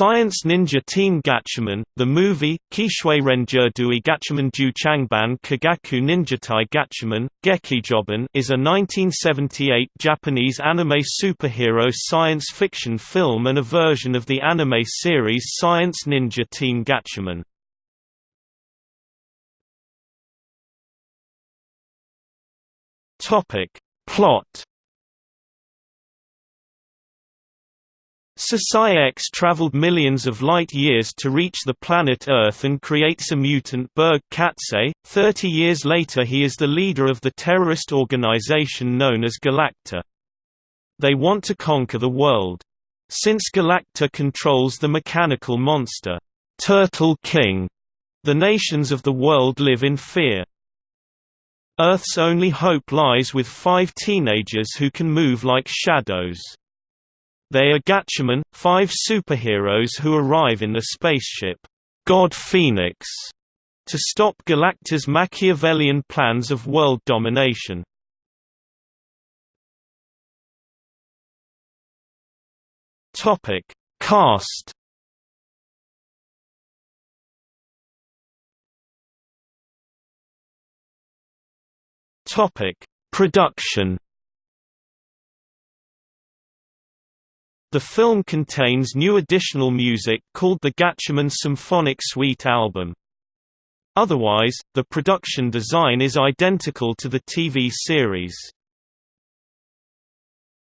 Science Ninja Team Gatchaman, the movie, Kishwe Renjerdui Gatchaman Ju Changban Kagaku Ninjatai Gatchaman, Gekijoban is a 1978 Japanese anime superhero science fiction film and a version of the anime series Science Ninja Team Gatchaman. Plot Sosai-X traveled millions of light-years to reach the planet Earth and creates a mutant Berg Katse. Thirty years later he is the leader of the terrorist organization known as Galactor. They want to conquer the world. Since Galactor controls the mechanical monster, Turtle King, the nations of the world live in fear. Earth's only hope lies with five teenagers who can move like shadows. They are Gatchaman, five superheroes who arrive in the spaceship, God Phoenix, to stop Galactor's Machiavellian plans of world domination. Topic: Cast. Topic: Production. The film contains new additional music called the Gatchaman Symphonic Suite album. Otherwise, the production design is identical to the TV series.